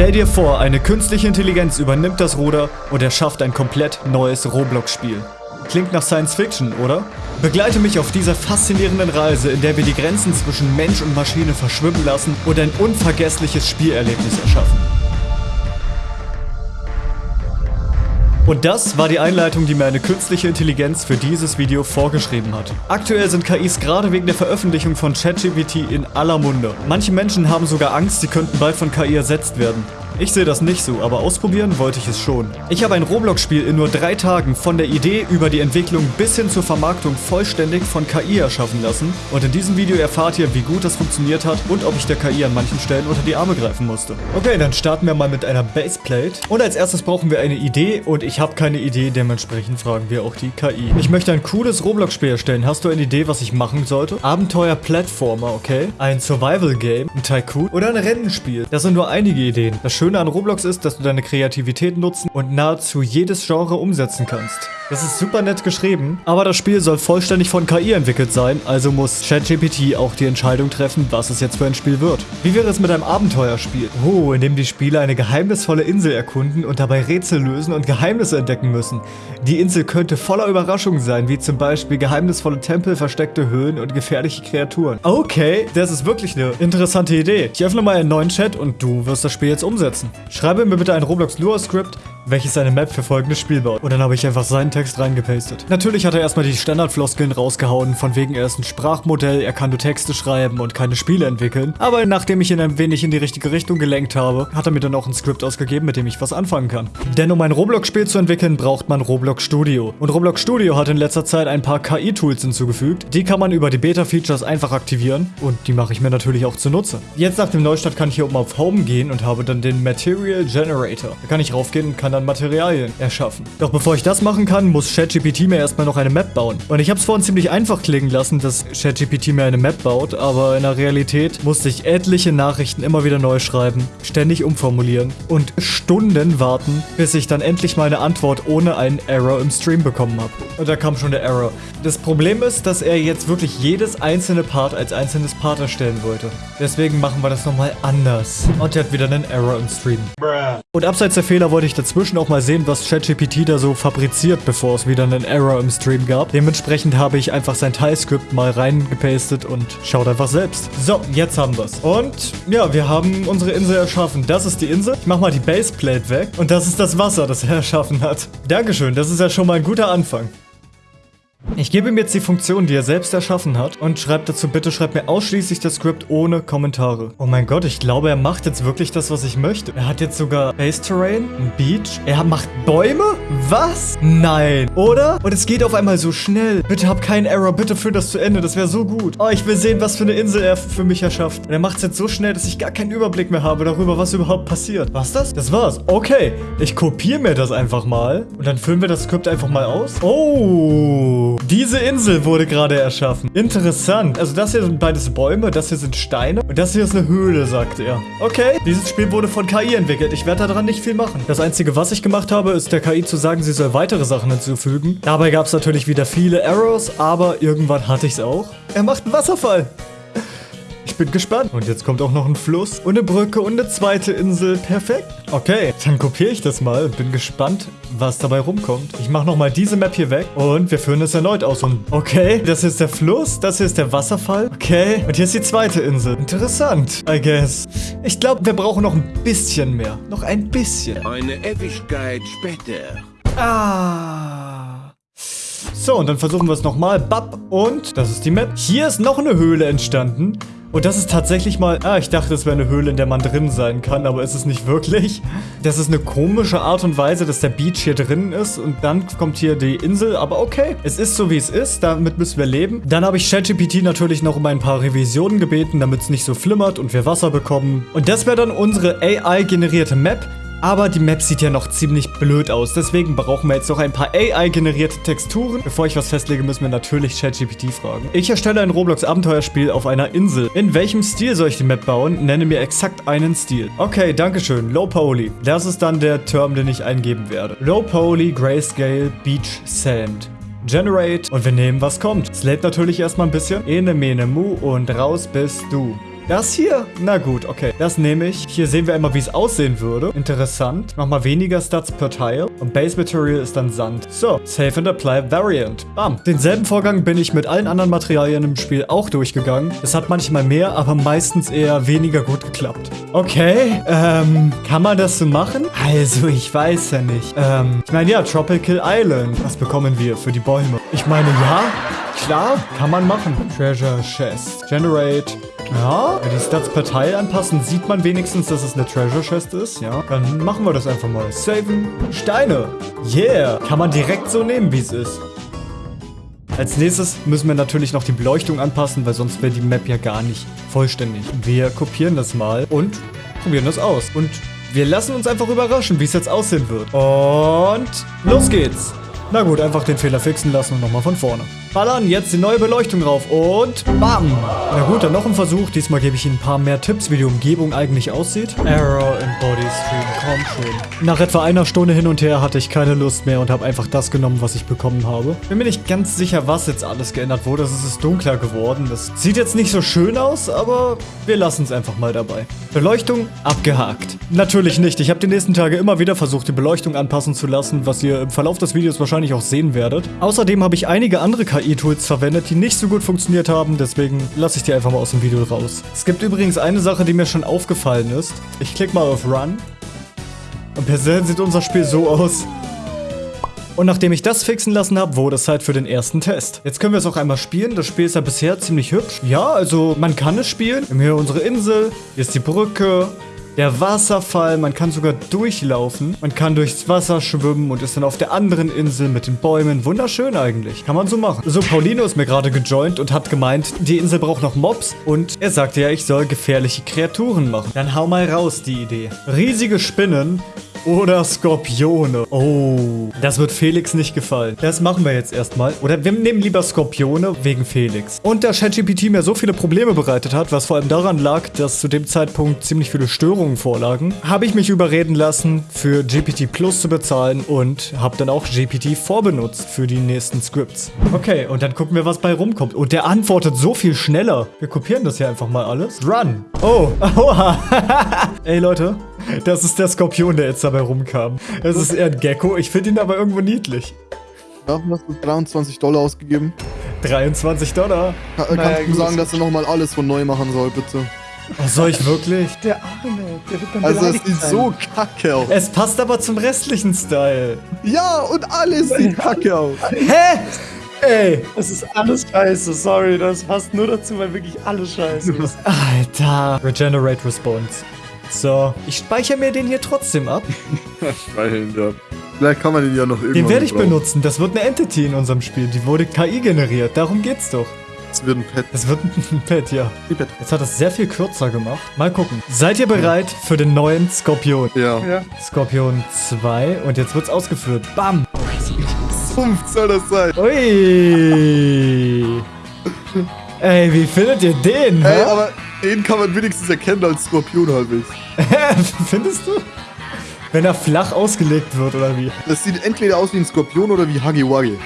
Stell dir vor, eine künstliche Intelligenz übernimmt das Ruder und erschafft ein komplett neues Roblox-Spiel. Klingt nach Science Fiction, oder? Begleite mich auf dieser faszinierenden Reise, in der wir die Grenzen zwischen Mensch und Maschine verschwimmen lassen und ein unvergessliches Spielerlebnis erschaffen. Und das war die Einleitung, die mir eine künstliche Intelligenz für dieses Video vorgeschrieben hat. Aktuell sind KIs gerade wegen der Veröffentlichung von ChatGPT in aller Munde. Manche Menschen haben sogar Angst, sie könnten bald von KI ersetzt werden. Ich sehe das nicht so, aber ausprobieren wollte ich es schon. Ich habe ein Roblox-Spiel in nur drei Tagen von der Idee über die Entwicklung bis hin zur Vermarktung vollständig von KI erschaffen lassen und in diesem Video erfahrt ihr, wie gut das funktioniert hat und ob ich der KI an manchen Stellen unter die Arme greifen musste. Okay, dann starten wir mal mit einer Baseplate und als erstes brauchen wir eine Idee und ich habe keine Idee, dementsprechend fragen wir auch die KI. Ich möchte ein cooles Roblox-Spiel erstellen. Hast du eine Idee, was ich machen sollte? Abenteuer-Plattformer, okay? Ein Survival-Game, ein Tycoon oder ein Rennenspiel. Das sind nur einige Ideen. Das Schöne an Roblox ist, dass du deine Kreativität nutzen und nahezu jedes Genre umsetzen kannst. Das ist super nett geschrieben, aber das Spiel soll vollständig von KI entwickelt sein, also muss ChatGPT auch die Entscheidung treffen, was es jetzt für ein Spiel wird. Wie wäre es mit einem Abenteuerspiel? Oh, in dem die Spieler eine geheimnisvolle Insel erkunden und dabei Rätsel lösen und Geheimnisse entdecken müssen. Die Insel könnte voller Überraschungen sein, wie zum Beispiel geheimnisvolle Tempel, versteckte Höhlen und gefährliche Kreaturen. Okay, das ist wirklich eine interessante Idee. Ich öffne mal einen neuen Chat und du wirst das Spiel jetzt umsetzen. Schreibe mir bitte ein Roblox Lua Script, welches eine Map für folgendes Spiel baut. Und dann habe ich einfach seinen Text reingepastet. Natürlich hat er erstmal die Standardfloskeln rausgehauen, von wegen er ist ein Sprachmodell, er kann nur Texte schreiben und keine Spiele entwickeln. Aber nachdem ich ihn ein wenig in die richtige Richtung gelenkt habe, hat er mir dann auch ein Skript ausgegeben, mit dem ich was anfangen kann. Denn um ein Roblox-Spiel zu entwickeln, braucht man Roblox Studio. Und Roblox Studio hat in letzter Zeit ein paar KI-Tools hinzugefügt. Die kann man über die Beta-Features einfach aktivieren und die mache ich mir natürlich auch zunutze. Jetzt nach dem Neustart kann ich hier oben auf Home gehen und habe dann den Material Generator. Da kann ich raufgehen und kann dann Materialien erschaffen. Doch bevor ich das machen kann, muss ChatGPT mir erstmal noch eine Map bauen. Und ich habe es vorhin ziemlich einfach klingen lassen, dass ChatGPT mir eine Map baut, aber in der Realität musste ich etliche Nachrichten immer wieder neu schreiben, ständig umformulieren und Stunden warten, bis ich dann endlich meine Antwort ohne einen Error im Stream bekommen habe. Und da kam schon der Error. Das Problem ist, dass er jetzt wirklich jedes einzelne Part als einzelnes Part erstellen wollte. Deswegen machen wir das nochmal anders. Und er hat wieder einen Error im Stream. Und abseits der Fehler wollte ich dazwischen auch mal sehen, was ChatGPT da so fabriziert, bevor es wieder einen Error im Stream gab. Dementsprechend habe ich einfach sein Teilscript mal reingepastet und schaut einfach selbst. So, jetzt haben wir es. Und ja, wir haben unsere Insel erschaffen. Das ist die Insel. Ich mach mal die Baseplate weg. Und das ist das Wasser, das er erschaffen hat. Dankeschön, das ist ja schon mal ein guter Anfang. Ich gebe ihm jetzt die Funktion, die er selbst erschaffen hat und schreibe dazu, bitte schreib mir ausschließlich das Skript ohne Kommentare. Oh mein Gott, ich glaube, er macht jetzt wirklich das, was ich möchte. Er hat jetzt sogar Base Terrain, ein Beach. Er macht Bäume? Was? Nein. Oder? Und es geht auf einmal so schnell. Bitte hab keinen Error, bitte führ das zu Ende. Das wäre so gut. Oh, ich will sehen, was für eine Insel er für mich erschafft. Und er macht es jetzt so schnell, dass ich gar keinen Überblick mehr habe darüber, was überhaupt passiert. Was das? Das war's. Okay. Ich kopiere mir das einfach mal. Und dann füllen wir das Skript einfach mal aus. Oh. Diese Insel wurde gerade erschaffen. Interessant. Also das hier sind beides Bäume, das hier sind Steine und das hier ist eine Höhle, sagt er. Okay, dieses Spiel wurde von KI entwickelt. Ich werde daran nicht viel machen. Das Einzige, was ich gemacht habe, ist der KI zu sagen, sie soll weitere Sachen hinzufügen. Dabei gab es natürlich wieder viele Errors, aber irgendwann hatte ich es auch. Er macht einen Wasserfall. Ich bin gespannt. Und jetzt kommt auch noch ein Fluss und eine Brücke und eine zweite Insel. Perfekt. Okay, dann kopiere ich das mal und bin gespannt, was dabei rumkommt. Ich mache nochmal diese Map hier weg und wir führen es erneut aus. Und okay, das hier ist der Fluss, das hier ist der Wasserfall. Okay, und hier ist die zweite Insel. Interessant, I guess. Ich glaube, wir brauchen noch ein bisschen mehr. Noch ein bisschen. Eine Ewigkeit später. Ah. So, und dann versuchen wir es nochmal. Bap. Und das ist die Map. Hier ist noch eine Höhle entstanden. Und das ist tatsächlich mal... Ah, ich dachte, es wäre eine Höhle, in der man drin sein kann, aber ist es nicht wirklich. Das ist eine komische Art und Weise, dass der Beach hier drin ist und dann kommt hier die Insel, aber okay. Es ist so, wie es ist, damit müssen wir leben. Dann habe ich ChatGPT natürlich noch um ein paar Revisionen gebeten, damit es nicht so flimmert und wir Wasser bekommen. Und das wäre dann unsere AI-generierte Map. Aber die Map sieht ja noch ziemlich blöd aus. Deswegen brauchen wir jetzt noch ein paar AI-generierte Texturen. Bevor ich was festlege, müssen wir natürlich ChatGPT fragen. Ich erstelle ein Roblox-Abenteuerspiel auf einer Insel. In welchem Stil soll ich die Map bauen? Nenne mir exakt einen Stil. Okay, dankeschön. Low Poly. Das ist dann der Term, den ich eingeben werde. Low Poly, Grayscale, Beach, Sand. Generate und wir nehmen, was kommt. Lädt natürlich erstmal ein bisschen. Ene, mene, mu und raus bist du. Das hier? Na gut, okay. Das nehme ich. Hier sehen wir immer, wie es aussehen würde. Interessant. Nochmal weniger Stats per Tile. Und Base Material ist dann Sand. So, Save and Apply Variant. Bam. Denselben Vorgang bin ich mit allen anderen Materialien im Spiel auch durchgegangen. Es hat manchmal mehr, aber meistens eher weniger gut geklappt. Okay, ähm, kann man das so machen? Also, ich weiß ja nicht. Ähm, ich meine, ja, Tropical Island. Was bekommen wir für die Bäume? Ich meine, ja, klar, kann man machen. Treasure Chest. Generate. Ja, wenn die Stats per Teil anpassen, sieht man wenigstens, dass es eine Treasure Chest ist. Ja, dann machen wir das einfach mal. Saven. Steine. Yeah. Kann man direkt so nehmen, wie es ist. Als nächstes müssen wir natürlich noch die Beleuchtung anpassen, weil sonst wäre die Map ja gar nicht vollständig. Wir kopieren das mal und probieren das aus. Und wir lassen uns einfach überraschen, wie es jetzt aussehen wird. Und los geht's. Na gut, einfach den Fehler fixen lassen und nochmal von vorne. Ballern, jetzt die neue Beleuchtung drauf und BAM! Na gut, dann noch ein Versuch. Diesmal gebe ich Ihnen ein paar mehr Tipps, wie die Umgebung eigentlich aussieht. Error in Body Stream, komm schon. Nach etwa einer Stunde hin und her hatte ich keine Lust mehr und habe einfach das genommen, was ich bekommen habe. Bin mir nicht ganz sicher, was jetzt alles geändert wurde. Es ist dunkler geworden. Das sieht jetzt nicht so schön aus, aber wir lassen es einfach mal dabei. Beleuchtung abgehakt. Natürlich nicht. Ich habe die nächsten Tage immer wieder versucht, die Beleuchtung anpassen zu lassen, was ihr im Verlauf des Videos wahrscheinlich auch sehen werdet. Außerdem habe ich einige andere KI-Tools verwendet, die nicht so gut funktioniert haben, deswegen lasse ich die einfach mal aus dem Video raus. Es gibt übrigens eine Sache, die mir schon aufgefallen ist. Ich klicke mal auf Run. Und per se sieht unser Spiel so aus. Und nachdem ich das fixen lassen habe, wurde es Zeit für den ersten Test. Jetzt können wir es auch einmal spielen. Das Spiel ist ja bisher ziemlich hübsch. Ja, also man kann es spielen. Wir haben hier unsere Insel, hier ist die Brücke, der Wasserfall, man kann sogar durchlaufen. Man kann durchs Wasser schwimmen und ist dann auf der anderen Insel mit den Bäumen. Wunderschön eigentlich. Kann man so machen. So, Paulino ist mir gerade gejoint und hat gemeint, die Insel braucht noch Mobs. Und er sagte ja, ich soll gefährliche Kreaturen machen. Dann hau mal raus, die Idee. Riesige Spinnen oder Skorpione. Oh, das wird Felix nicht gefallen. Das machen wir jetzt erstmal. Oder wir nehmen lieber Skorpione wegen Felix. Und da ChatGPT mir so viele Probleme bereitet hat, was vor allem daran lag, dass zu dem Zeitpunkt ziemlich viele Störungen vorlagen, habe ich mich überreden lassen, für GPT Plus zu bezahlen und habe dann auch GPT vorbenutzt für die nächsten Scripts. Okay, und dann gucken wir, was bei rumkommt. Und der antwortet so viel schneller. Wir kopieren das hier einfach mal alles. Run. Oh, oha. Ey, Leute, das ist der Skorpion, der jetzt dabei rumkam. Es ist eher ein Gecko. Ich finde ihn aber irgendwo niedlich. Ja, hast du 23 Dollar ausgegeben? 23 Dollar. Ka äh, kannst du sagen, dass er nochmal alles von neu machen soll, bitte? Oh, soll ich wirklich? Der Arme, der wird dann Also es sieht sein. so kacke aus. Es passt aber zum restlichen Style. Ja, und alles sieht kacke aus. Hä? Ey. Das ist alles scheiße, sorry, das passt nur dazu, weil wirklich alles scheiße ist. Alter. Regenerate Response. So, ich speichere mir den hier trotzdem ab. Alter. Vielleicht kann man den ja noch irgendwann Den werde ich gebrauchen. benutzen. Das wird eine Entity in unserem Spiel. Die wurde KI generiert. Darum geht's doch. Das wird ein Pet. Das wird ein Pet, ja. Pet. Jetzt hat es sehr viel kürzer gemacht. Mal gucken. Seid ihr bereit für den neuen Skorpion? Ja. Ja. Skorpion 2 und jetzt wird's ausgeführt. Bam! Fünf soll das sein. Ui! Ey, wie findet ihr den? Ey, hä? aber den kann man wenigstens erkennen als Skorpion halbwegs. Findest du? Wenn er flach ausgelegt wird, oder wie? Das sieht entweder aus wie ein Skorpion oder wie Huggy Wuggy.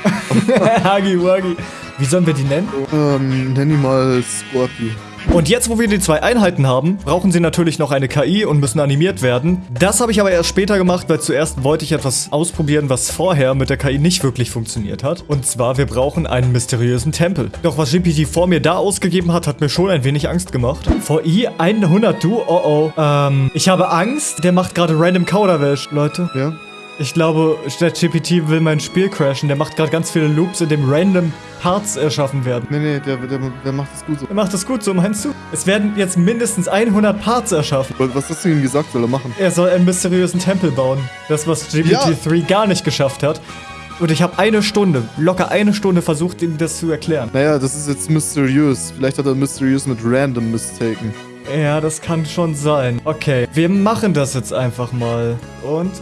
Huggy Wuggy. Wie sollen wir die nennen? Ähm, nenn ihn mal Scorpy. Und jetzt, wo wir die zwei Einheiten haben, brauchen sie natürlich noch eine KI und müssen animiert werden. Das habe ich aber erst später gemacht, weil zuerst wollte ich etwas ausprobieren, was vorher mit der KI nicht wirklich funktioniert hat. Und zwar, wir brauchen einen mysteriösen Tempel. Doch was GPT vor mir da ausgegeben hat, hat mir schon ein wenig Angst gemacht. VI 100 du? Oh oh. Ähm, ich habe Angst. Der macht gerade random Kauderwelsch, Leute. Ja? Ich glaube, ChatGPT will mein Spiel crashen. Der macht gerade ganz viele Loops, in dem random Parts erschaffen werden. Nee, nee, der, der, der macht das gut so. Er macht das gut, so meinst du? Es werden jetzt mindestens 100 Parts erschaffen. Was hast du ihm gesagt, soll er machen? Er soll einen mysteriösen Tempel bauen. Das, was GPT-3 gar nicht geschafft hat. Und ich habe eine Stunde, locker eine Stunde versucht, ihm das zu erklären. Naja, das ist jetzt mysteriös. Vielleicht hat er mysteriös mit random mistaken. Ja, das kann schon sein. Okay, wir machen das jetzt einfach mal. Und...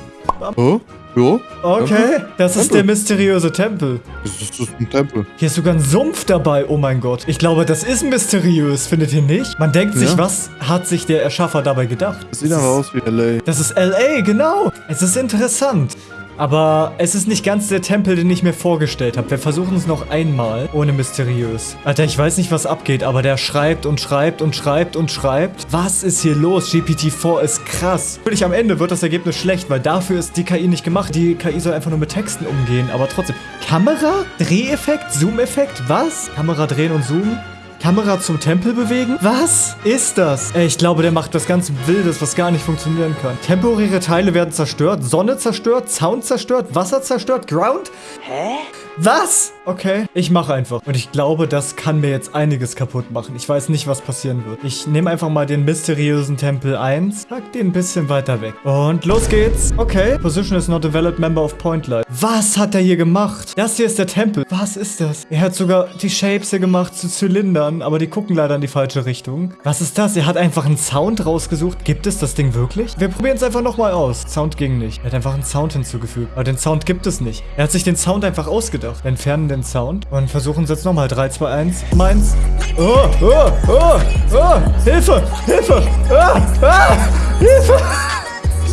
Oh? Ja? Okay, das ist Tempel. der mysteriöse Tempel. Das ist, das ist ein Tempel. Hier ist sogar ein Sumpf dabei, oh mein Gott. Ich glaube, das ist mysteriös, findet ihr nicht? Man denkt sich, Ja. was hat sich der Erschaffer dabei gedacht? Das sieht aber aus wie L.A. Das ist L.A., genau. Es ist interessant. Aber es ist nicht ganz der Tempel, den ich mir vorgestellt habe. Wir versuchen es noch einmal, ohne mysteriös. Alter, ich weiß nicht, was abgeht, aber der schreibt und schreibt und schreibt und schreibt. Was ist hier los? GPT-4 ist krass. Natürlich am Ende wird das Ergebnis schlecht, weil dafür ist die KI nicht gemacht. Die KI soll einfach nur mit Texten umgehen, aber trotzdem. Kamera? Dreheffekt? Zoom-Effekt? Was? Kamera drehen und zoomen? Kamera zum Tempel bewegen? Was ist das? Ey, ich glaube, der macht was ganz Wildes, was gar nicht funktionieren kann. Temporäre Teile werden zerstört, Sonne zerstört, Sound zerstört, Wasser zerstört, Ground? Hä? Was? Okay, ich mache einfach. Und ich glaube, das kann mir jetzt einiges kaputt machen. Ich weiß nicht, was passieren wird. Ich nehme einfach mal den mysteriösen Tempel 1, pack den ein bisschen weiter weg. Und los geht's. Okay, Position is not a valid member of Point Light. Was hat er hier gemacht? Das hier ist der Tempel. Was ist das? Er hat sogar die Shapes hier gemacht zu Zylindern, aber die gucken leider in die falsche Richtung. Was ist das? Er hat einfach einen Sound rausgesucht. Gibt es das Ding wirklich? Wir probieren es einfach nochmal aus. Sound ging nicht. Er hat einfach einen Sound hinzugefügt. Aber den Sound gibt es nicht. Er hat sich den Sound einfach ausgedacht. Wir entfernen den Sound und versuchen es jetzt nochmal. 3, 2, 1. Meins. Oh, oh, oh, oh. Hilfe, Hilfe. Ah, ah, Hilfe.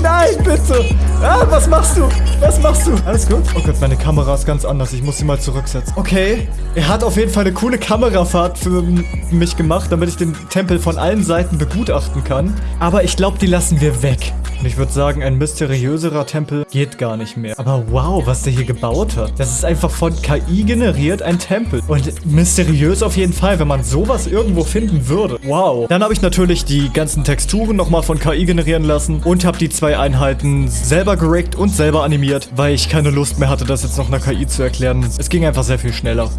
Nein, bitte. Ah, was machst du? Was machst du? Alles gut? Oh Gott, meine Kamera ist ganz anders. Ich muss sie mal zurücksetzen. Okay. Er hat auf jeden Fall eine coole Kamerafahrt für mich gemacht, damit ich den Tempel von allen Seiten begutachten kann. Aber ich glaube, die lassen wir weg. Und ich würde sagen, ein mysteriöserer Tempel geht gar nicht mehr. Aber wow, was der hier gebaut hat. Das ist einfach von KI generiert ein Tempel. Und mysteriös auf jeden Fall, wenn man sowas irgendwo finden würde. Wow. Dann habe ich natürlich die ganzen Texturen nochmal von KI generieren lassen und habe die zwei Einheiten selber gerickt und selber animiert, weil ich keine Lust mehr hatte, das jetzt noch einer KI zu erklären. Es ging einfach sehr viel schneller.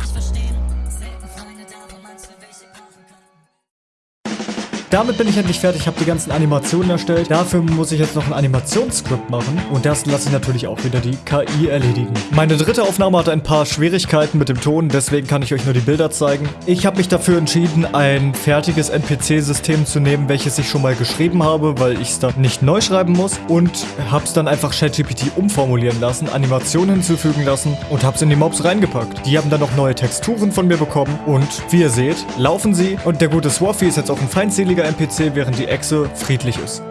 Damit bin ich endlich fertig, habe die ganzen Animationen erstellt. Dafür muss ich jetzt noch ein Animationsskript machen und das lasse ich natürlich auch wieder die KI erledigen. Meine dritte Aufnahme hatte ein paar Schwierigkeiten mit dem Ton, deswegen kann ich euch nur die Bilder zeigen. Ich habe mich dafür entschieden, ein fertiges NPC-System zu nehmen, welches ich schon mal geschrieben habe, weil ich es dann nicht neu schreiben muss und habe es dann einfach ChatGPT umformulieren lassen, Animationen hinzufügen lassen und habe es in die Mobs reingepackt. Die haben dann noch neue Texturen von mir bekommen und wie ihr seht, laufen sie und der gute Swaffy ist jetzt auch ein feindseliger NPC, während die Echse friedlich ist.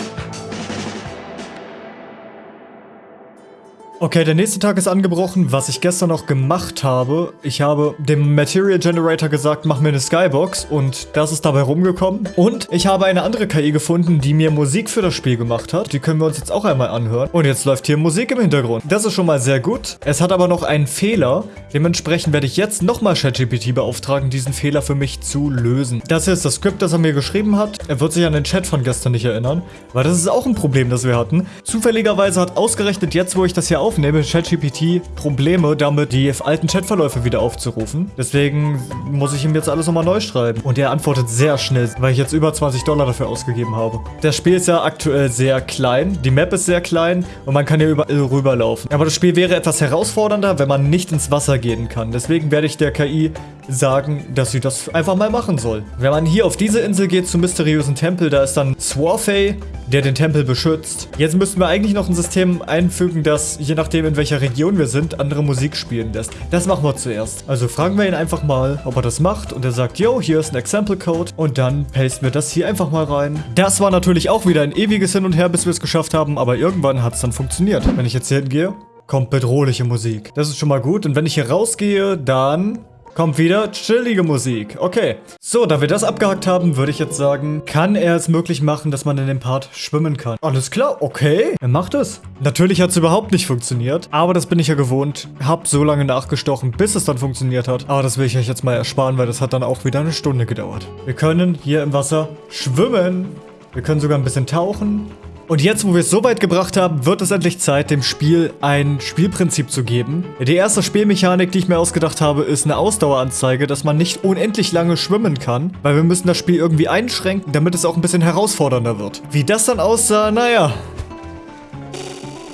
Okay, der nächste Tag ist angebrochen. Was ich gestern noch gemacht habe, ich habe dem Material Generator gesagt, mach mir eine Skybox und das ist dabei rumgekommen. Und ich habe eine andere KI gefunden, die mir Musik für das Spiel gemacht hat. Die können wir uns jetzt auch einmal anhören. Und jetzt läuft hier Musik im Hintergrund. Das ist schon mal sehr gut. Es hat aber noch einen Fehler. Dementsprechend werde ich jetzt nochmal ChatGPT beauftragen, diesen Fehler für mich zu lösen. Das hier ist das Skript, das er mir geschrieben hat. Er wird sich an den Chat von gestern nicht erinnern, weil das ist auch ein Problem, das wir hatten. Zufälligerweise hat ausgerechnet jetzt, wo ich das hier aufnehme, ChatGPT Probleme damit, die alten Chatverläufe wieder aufzurufen. Deswegen muss ich ihm jetzt alles nochmal neu schreiben. Und er antwortet sehr schnell, weil ich jetzt über 20 Dollar dafür ausgegeben habe. Das Spiel ist ja aktuell sehr klein. Die Map ist sehr klein und man kann hier überall rüberlaufen. Aber das Spiel wäre etwas herausfordernder, wenn man nicht ins Wasser gehen kann. Deswegen werde ich der KI sagen, dass sie das einfach mal machen soll. Wenn man hier auf diese Insel geht zum mysteriösen Tempel, da ist dann Swarfey, der den Tempel beschützt. Jetzt müssten wir eigentlich noch ein System einfügen, das, je nachdem in welcher Region wir sind, andere Musik spielen lässt. Das machen wir zuerst. Also fragen wir ihn einfach mal, ob er das macht und er sagt, yo, hier ist ein Example Code und dann pasten wir das hier einfach mal rein. Das war natürlich auch wieder ein ewiges Hin und Her, bis wir es geschafft haben, aber irgendwann hat es dann funktioniert. Wenn ich jetzt hier hingehe, kommt bedrohliche Musik. Das ist schon mal gut und wenn ich hier rausgehe, dann Kommt wieder chillige Musik. Okay. So, da wir das abgehakt haben, würde ich jetzt sagen, kann er es möglich machen, dass man in dem Part schwimmen kann. Alles klar, okay. Er macht es. Natürlich hat es überhaupt nicht funktioniert, aber das bin ich ja gewohnt. Hab so lange nachgestochen, bis es dann funktioniert hat. Aber das will ich euch jetzt mal ersparen, weil das hat dann auch wieder eine Stunde gedauert. Wir können hier im Wasser schwimmen. Wir können sogar ein bisschen tauchen. Und jetzt, wo wir es so weit gebracht haben, wird es endlich Zeit, dem Spiel ein Spielprinzip zu geben. Die erste Spielmechanik, die ich mir ausgedacht habe, ist eine Ausdaueranzeige, dass man nicht unendlich lange schwimmen kann, weil wir müssen das Spiel irgendwie einschränken, damit es auch ein bisschen herausfordernder wird. Wie das dann aussah, naja.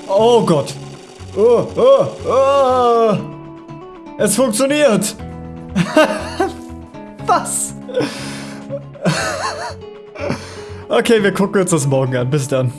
Oh Gott. Oh, oh, oh. Es funktioniert. Was? Okay, wir gucken uns das morgen an. Bis dann.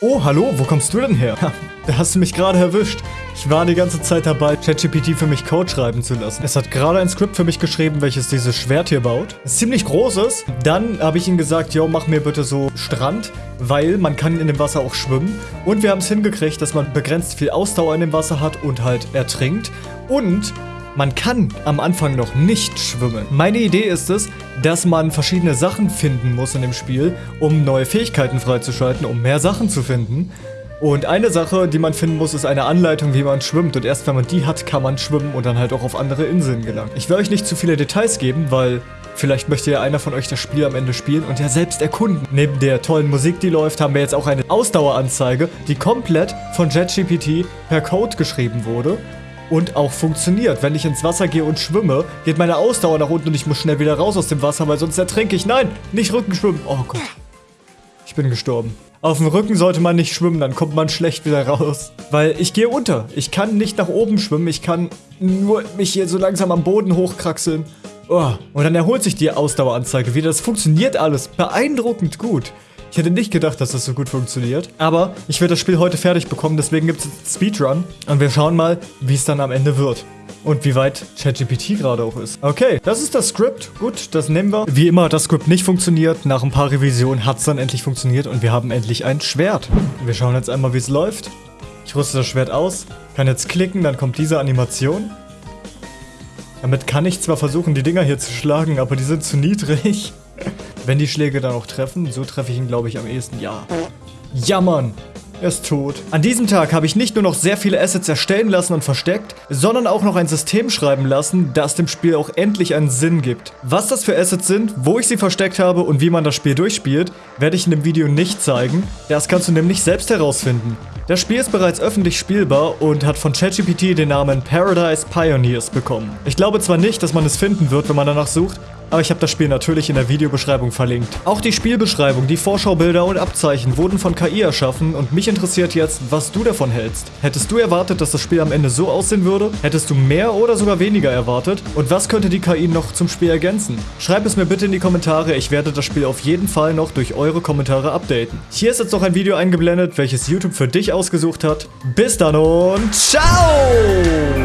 Oh, hallo, wo kommst du denn her? Ha, da hast du mich gerade erwischt. Ich war die ganze Zeit dabei, ChatGPT für mich Code schreiben zu lassen. Es hat gerade ein Skript für mich geschrieben, welches dieses Schwert hier baut. Ist ziemlich großes. Dann habe ich ihm gesagt, yo, mach mir bitte so Strand, weil man kann in dem Wasser auch schwimmen. Und wir haben es hingekriegt, dass man begrenzt viel Ausdauer in dem Wasser hat und halt ertrinkt. Und man kann am Anfang noch nicht schwimmen. Meine Idee ist es, dass man verschiedene Sachen finden muss in dem Spiel, um neue Fähigkeiten freizuschalten, um mehr Sachen zu finden. Und eine Sache, die man finden muss, ist eine Anleitung, wie man schwimmt. Und erst wenn man die hat, kann man schwimmen und dann halt auch auf andere Inseln gelangen. Ich will euch nicht zu viele Details geben, weil Vielleicht möchte ja einer von euch das Spiel am Ende spielen und ja selbst erkunden. Neben der tollen Musik, die läuft, haben wir jetzt auch eine Ausdaueranzeige, die komplett von JetGPT per Code geschrieben wurde und auch funktioniert. Wenn ich ins Wasser gehe und schwimme, geht meine Ausdauer nach unten und ich muss schnell wieder raus aus dem Wasser, weil sonst ertrinke ich. Nein, nicht Rückenschwimmen. Oh Gott. Ich bin gestorben. Auf dem Rücken sollte man nicht schwimmen, dann kommt man schlecht wieder raus. Weil ich gehe unter. Ich kann nicht nach oben schwimmen. Ich kann nur mich hier so langsam am Boden hochkraxeln. Oh. Und dann erholt sich die Ausdaueranzeige wieder. Das funktioniert alles beeindruckend gut. Ich hätte nicht gedacht, dass das so gut funktioniert. Aber ich werde das Spiel heute fertig bekommen, deswegen gibt es Speedrun. Und wir schauen mal, wie es dann am Ende wird. Und wie weit ChatGPT gerade auch ist. Okay, das ist das Skript. Gut, das nehmen wir. Wie immer hat das Skript nicht funktioniert. Nach ein paar Revisionen hat es dann endlich funktioniert und wir haben endlich ein Schwert. Wir schauen jetzt einmal, wie es läuft. Ich rüste das Schwert aus, kann jetzt klicken, dann kommt diese Animation. Damit kann ich zwar versuchen, die Dinger hier zu schlagen, aber die sind zu niedrig. Wenn die Schläge dann auch treffen, so treffe ich ihn, glaube ich, am ehesten. Ja. Ja, Mann. Er ist tot. An diesem Tag habe ich nicht nur noch sehr viele Assets erstellen lassen und versteckt, sondern auch noch ein System schreiben lassen, das dem Spiel auch endlich einen Sinn gibt. Was das für Assets sind, wo ich sie versteckt habe und wie man das Spiel durchspielt, werde ich in dem Video nicht zeigen. Das kannst du nämlich selbst herausfinden. Das Spiel ist bereits öffentlich spielbar und hat von ChatGPT den Namen Paradise Pioneers bekommen. Ich glaube zwar nicht, dass man es finden wird, wenn man danach sucht, aber ich habe das Spiel natürlich in der Videobeschreibung verlinkt. Auch die Spielbeschreibung, die Vorschaubilder und Abzeichen wurden von KI erschaffen und mich interessiert jetzt, was du davon hältst. Hättest du erwartet, dass das Spiel am Ende so aussehen würde? Hättest du mehr oder sogar weniger erwartet? Und was könnte die KI noch zum Spiel ergänzen? Schreib es mir bitte in die Kommentare, ich werde das Spiel auf jeden Fall noch durch eure Kommentare updaten. Hier ist jetzt noch ein Video eingeblendet, welches YouTube für dich ausgesucht hat. Bis dann und ciao!